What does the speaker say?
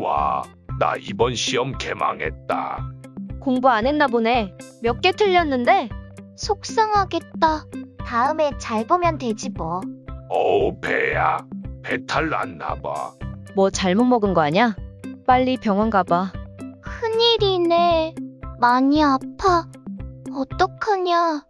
와, 나 이번 시험 개망했다. 공부 안 했나 보네. 몇 개 틀렸는데? 속상하겠다. 다음에 잘 보면 되지 뭐. 어우, 배야. 배탈 났나 봐. 뭐 잘못 먹은 거 아냐? 빨리 병원 가봐. 큰일이네. 많이 아파. 어떡하냐.